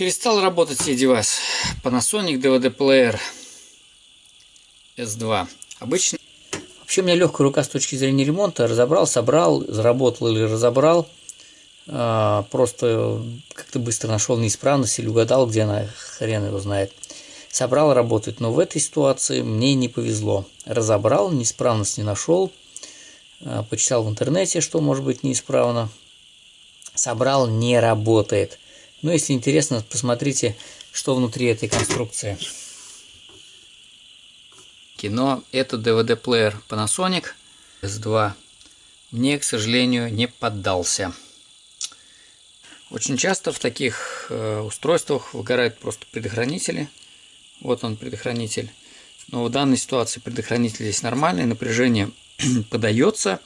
Перестал работать сей девайс. Panasonic DVD Player S2. Обычно... Вообще у меня легкая рука с точки зрения ремонта. Разобрал, собрал, заработал или разобрал. А, просто как-то быстро нашел неисправность или угадал, где она, хрен его знает. Собрал, работает. Но в этой ситуации мне не повезло. Разобрал, неисправность не нашел. А, почитал в интернете, что может быть неисправно. Собрал, не работает. Но если интересно, посмотрите, что внутри этой конструкции. Кино это DVD-плеер Panasonic S2. Мне, к сожалению, не поддался. Очень часто в таких э, устройствах выгорают просто предохранители. Вот он предохранитель. Но в данной ситуации предохранитель здесь нормальный, напряжение подается.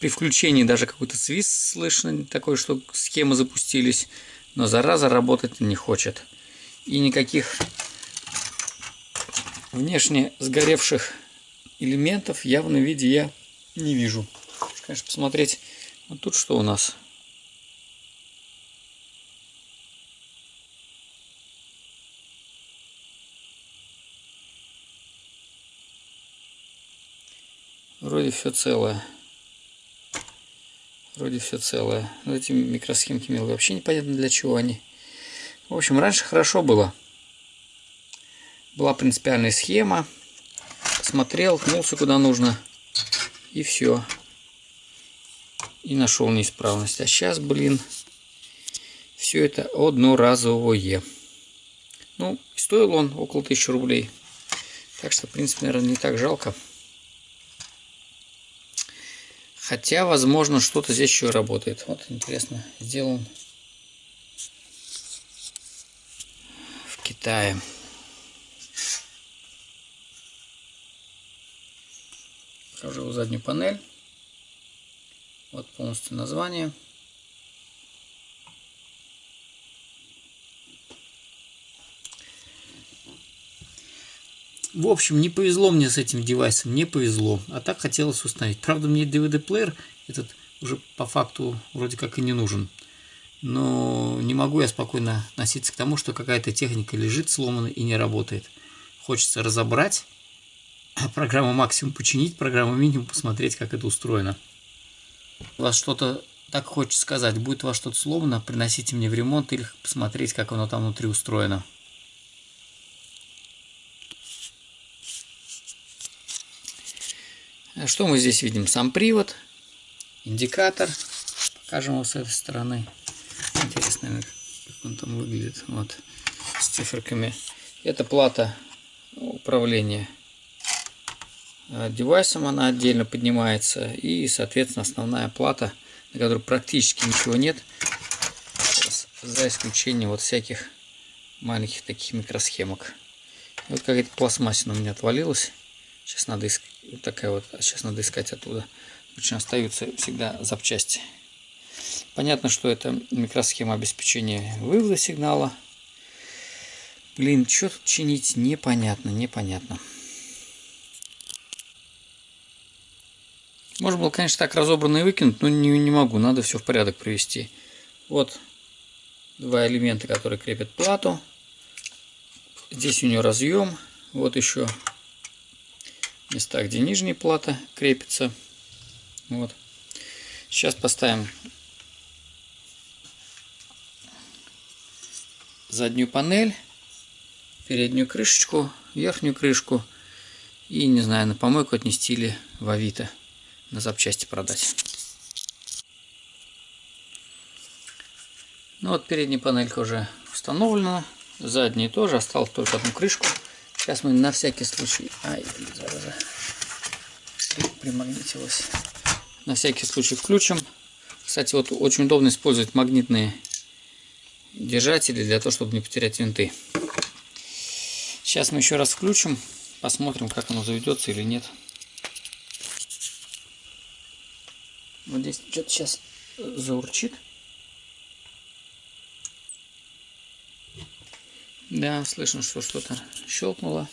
При включении даже какой-то свист слышно, такой, что схемы запустились но зараза работать не хочет. И никаких внешне сгоревших элементов в явном виде я не вижу. Конечно, посмотреть, вот тут что у нас. Вроде все целое. Вроде все целое. Но эти микросхемки мелкие вообще непонятно для чего они. В общем, раньше хорошо было. Была принципиальная схема. Смотрел, ткнулся куда нужно. И все. И нашел неисправность. А сейчас, блин, все это одноразовое. Ну, стоил он около 1000 рублей. Так что, в принципе, наверное, не так жалко. Хотя, возможно, что-то здесь еще работает. Вот, интересно, сделан в Китае. Покажу заднюю панель. Вот полностью название. В общем, не повезло мне с этим девайсом, не повезло. А так хотелось установить. Правда, мне DVD-плеер этот уже по факту вроде как и не нужен. Но не могу я спокойно относиться к тому, что какая-то техника лежит сломанная и не работает. Хочется разобрать, программу максимум починить, программу минимум посмотреть, как это устроено. У вас что-то так хочется сказать, будет у вас что-то сломано, приносите мне в ремонт или посмотреть, как оно там внутри устроено. Что мы здесь видим? Сам привод, индикатор. Покажем его с этой стороны. Интересно, как он там выглядит. Вот, с циферками. Это плата управления а, девайсом. Она отдельно поднимается. И, соответственно, основная плата, на которой практически ничего нет. За исключением вот всяких маленьких таких микросхемок. Вот какая-то пластмассина у меня отвалилась. Сейчас надо искать. Вот такая вот. А сейчас надо искать оттуда. Очень остаются всегда запчасти. Понятно, что это микросхема обеспечения вывода сигнала. Блин, что тут чинить? Непонятно, непонятно. Можно было, конечно, так разобранно и выкинуть, но не, не могу. Надо все в порядок привести. Вот два элемента, которые крепят плату. Здесь у нее разъем. Вот еще места, где нижняя плата крепится. Вот. Сейчас поставим заднюю панель, переднюю крышечку, верхнюю крышку и, не знаю, на помойку отнести или в Авито на запчасти продать. Ну вот передняя панелька уже установлена, задняя тоже, осталось только одну крышку. Сейчас мы на всякий случай... Ай, зараза. Примагнитилась. На всякий случай включим. Кстати, вот очень удобно использовать магнитные держатели для того, чтобы не потерять винты. Сейчас мы еще раз включим. Посмотрим, как оно заведется или нет. Вот здесь что-то сейчас заурчит. Да, слышно, что что-то щелкнуло.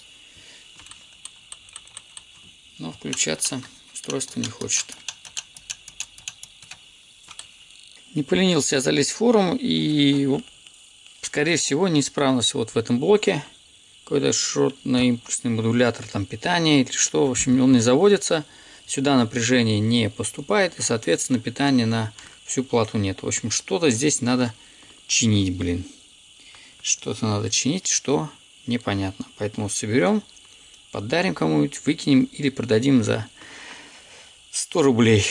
Но включаться устройство не хочет. Не поленился я залезть в форум и скорее всего, неисправность вот в этом блоке. Какой-то шортно-импульсный модулятор там питания или что. В общем, он не заводится. Сюда напряжение не поступает. И, соответственно, питания на всю плату нет. В общем, что-то здесь надо чинить, блин. Что-то надо чинить, что непонятно. Поэтому соберем, подарим кому-нибудь, выкинем или продадим за 100 рублей.